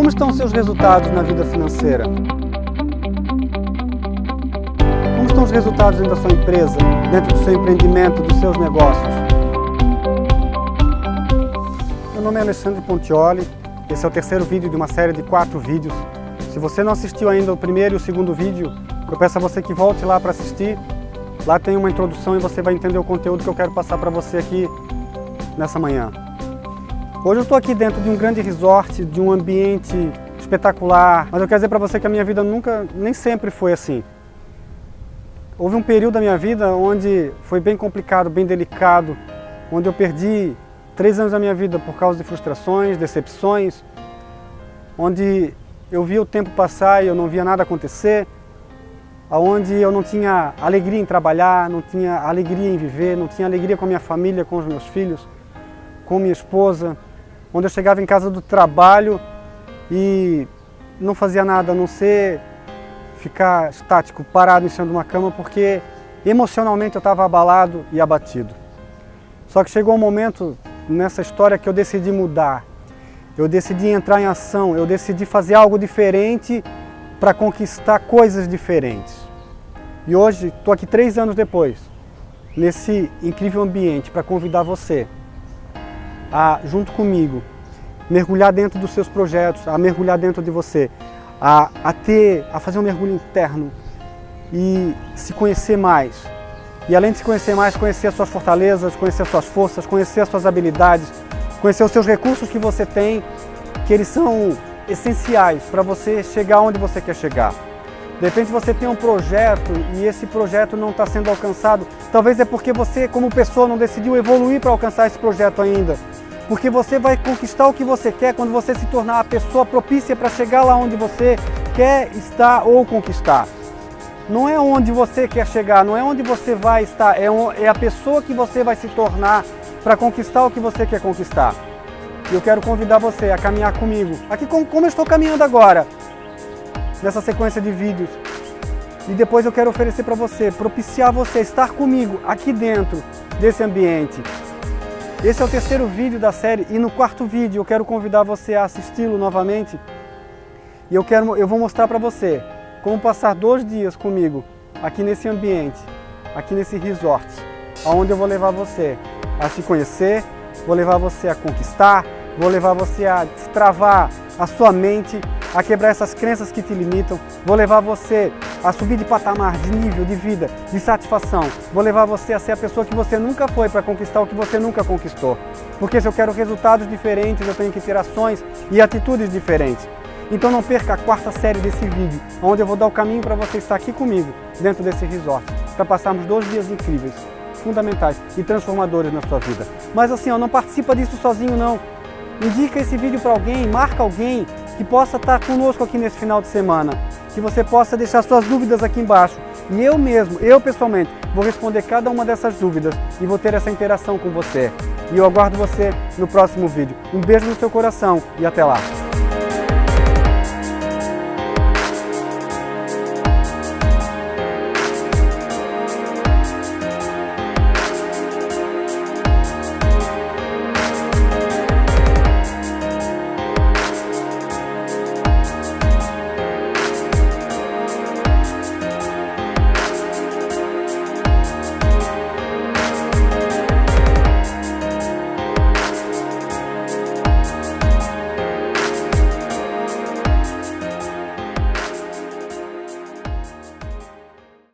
Como estão seus resultados na vida financeira? Como estão os resultados dentro da sua empresa, dentro do seu empreendimento, dos seus negócios? Meu nome é Alexandre Pontioli, esse é o terceiro vídeo de uma série de quatro vídeos. Se você não assistiu ainda o primeiro e o segundo vídeo, eu peço a você que volte lá para assistir. Lá tem uma introdução e você vai entender o conteúdo que eu quero passar para você aqui nessa manhã. Hoje eu estou aqui dentro de um grande resort, de um ambiente espetacular, mas eu quero dizer para você que a minha vida nunca, nem sempre foi assim. Houve um período da minha vida onde foi bem complicado, bem delicado, onde eu perdi três anos da minha vida por causa de frustrações, decepções, onde eu via o tempo passar e eu não via nada acontecer, onde eu não tinha alegria em trabalhar, não tinha alegria em viver, não tinha alegria com a minha família, com os meus filhos, com minha esposa, onde eu chegava em casa do trabalho e não fazia nada a não ser ficar estático, parado em cima de uma cama, porque emocionalmente eu estava abalado e abatido. Só que chegou um momento nessa história que eu decidi mudar. Eu decidi entrar em ação, eu decidi fazer algo diferente para conquistar coisas diferentes. E hoje, estou aqui três anos depois, nesse incrível ambiente, para convidar você a, junto comigo, mergulhar dentro dos seus projetos, a mergulhar dentro de você, a, a ter, a fazer um mergulho interno e se conhecer mais. E além de se conhecer mais, conhecer as suas fortalezas, conhecer as suas forças, conhecer as suas habilidades, conhecer os seus recursos que você tem, que eles são essenciais para você chegar onde você quer chegar. De repente você tem um projeto e esse projeto não está sendo alcançado, talvez é porque você, como pessoa, não decidiu evoluir para alcançar esse projeto ainda. Porque você vai conquistar o que você quer quando você se tornar a pessoa propícia para chegar lá onde você quer estar ou conquistar. Não é onde você quer chegar, não é onde você vai estar, é, é a pessoa que você vai se tornar para conquistar o que você quer conquistar. E eu quero convidar você a caminhar comigo, aqui como, como eu estou caminhando agora, nessa sequência de vídeos. E depois eu quero oferecer para você, propiciar você estar comigo aqui dentro desse ambiente, esse é o terceiro vídeo da série e no quarto vídeo eu quero convidar você a assisti-lo novamente. E eu, quero, eu vou mostrar para você como passar dois dias comigo aqui nesse ambiente, aqui nesse resort, onde eu vou levar você a se conhecer, vou levar você a conquistar, vou levar você a destravar a sua mente, a quebrar essas crenças que te limitam, vou levar você a subir de patamar, de nível, de vida, de satisfação. Vou levar você a ser a pessoa que você nunca foi para conquistar o que você nunca conquistou. Porque se eu quero resultados diferentes, eu tenho que ter ações e atitudes diferentes. Então não perca a quarta série desse vídeo, onde eu vou dar o caminho para você estar aqui comigo, dentro desse resort, para passarmos dois dias incríveis, fundamentais e transformadores na sua vida. Mas assim, ó, não participa disso sozinho não. Indica esse vídeo para alguém, marca alguém que possa estar conosco aqui nesse final de semana que você possa deixar suas dúvidas aqui embaixo. E eu mesmo, eu pessoalmente, vou responder cada uma dessas dúvidas e vou ter essa interação com você. E eu aguardo você no próximo vídeo. Um beijo no seu coração e até lá!